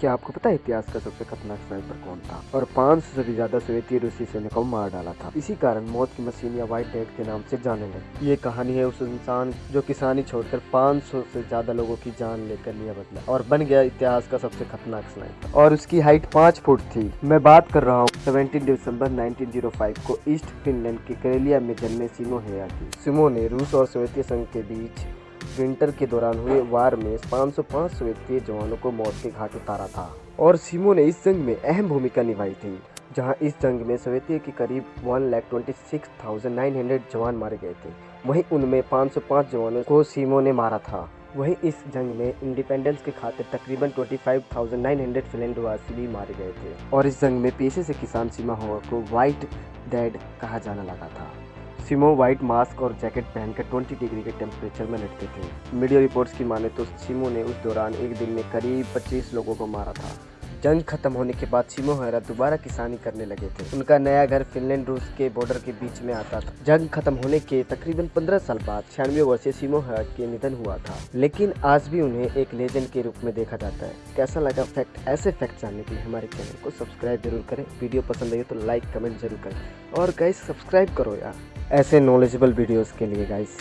क्या आपको पता है इतिहास का सबसे खतरनाक स्नाइपर कौन था? और 500 से भी ज़्यादा सोवियती रूसी सैनिकों को मार डाला था। इसी कारण मौत की मशीन या व्हाइट डेट के नाम से जाने लगे। ये कहानी है उस इंसान जो किसानी छोड़कर 500 से ज़्यादा लोगों की जान लेकर लिया बदला और बन गया इतिहास का सबसे खतरनाक स्नाइपर और उसकी हाइट पाँच फुट थी। मैं बात कर रहा हूँ सेवेंटीन दिसंबर 1905 को ईस्ट फिनलैंड के करेलिया में जन्मे सिमो हेया की सिमो ने रूस और सोवियती संघ के बीच विंटर के दौरान हुए वार में 505 सोवियती जवानों को मौत के घाट उतारा था और सीमो ने इस जंग में अहम भूमिका निभाई थी जहाँ इस जंग में सोवियती के करीब one lakh twenty six thousand nine hundred जवान मारे गए थे। वहीं उनमें 505 जवानों को सीमो ने मारा था। वहीं इस जंग में इंडिपेंडेंस के खातिर तकरीबन 25,900 फिनलैंडवासी भी मारे गए थे। और इस जंग में पेशे से किसान सीमा हुआ को व्हाइट डेड कहा जाने लगा था। सिमो व्हाइट मास्क और जैकेट पहनकर 20 डिग्री के टेम्परेचर में लटके थे। मीडिया रिपोर्ट्स की माने तो सिमो ने उस दौरान एक दिन में करीब 25 लोगों को मारा था। जंग खत्म होने के बाद सिमो हैरा दोबारा किसानी करने लगे थे। उनका नया घर फिनलैंड रूस के बॉर्डर के बीच में आता था। जंग खत्म होने के तकरीबन 15 साल बाद छियानवे वर्षीय सिमो हैरा के निधन हुआ था। लेकिन आज भी उन्हें एक लेजेंड के रूप में देखा जाता है। कैसा लगा फैक्ट ऐसे फैक्ट जानने के लिए हमारे चैनल को सब्सक्राइब ज़रूर करें। वीडियो पसंद आई तो लाइक कमेंट ज़रूर करें। और गाइस सब्सक्राइब करो यार। ऐसे नॉलेजेबल वीडियोस के लिए गाइस